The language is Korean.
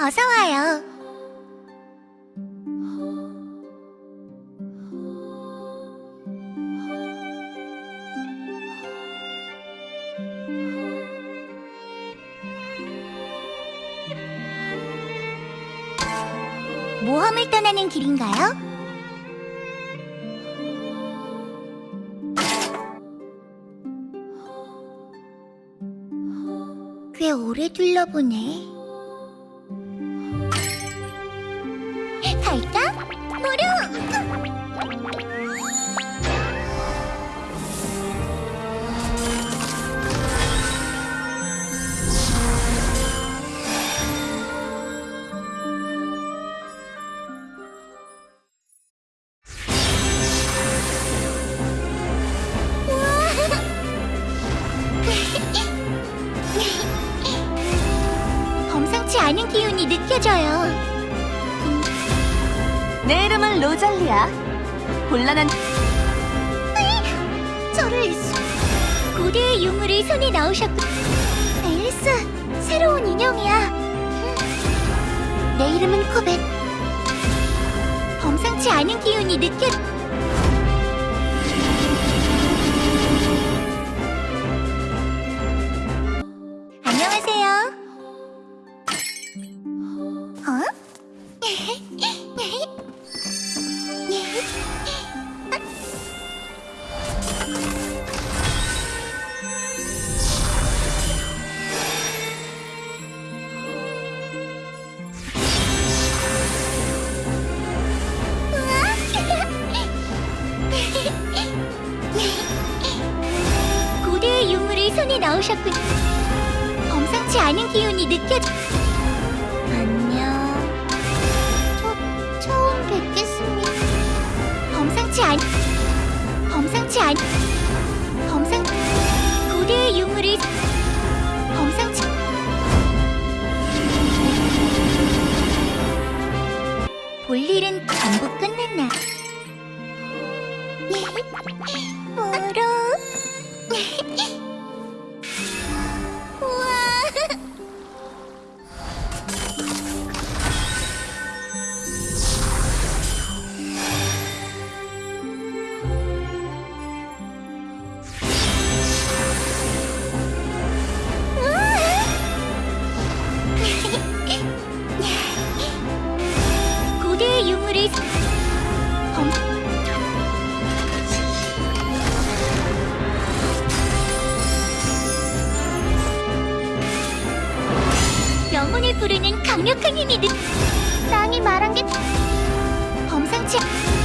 어서 와요. 모험을 떠나는 길인가요? 꽤 오래 둘러보네. 범상치 않은 기운이 느껴져요. 내 이름은 로잘리야. 곤란한 저를 수- 고대의 유물을 손에 넣으셨고 엘스 새로운 인형이야 내 이름은 코벳 범상치 않은 기운이 느껴 손에 넣으셨군. 범상치 않은 기운이 느껴져. 안녕. 저, 처음 뵙겠습니다. 범상치 않. 범상치 않. 범상. 고대의 유물을. 범상치. 볼 일은 전부 끝났나? 부르는 강력한 힘이 느... 땅이 말한 게 범상치... 않...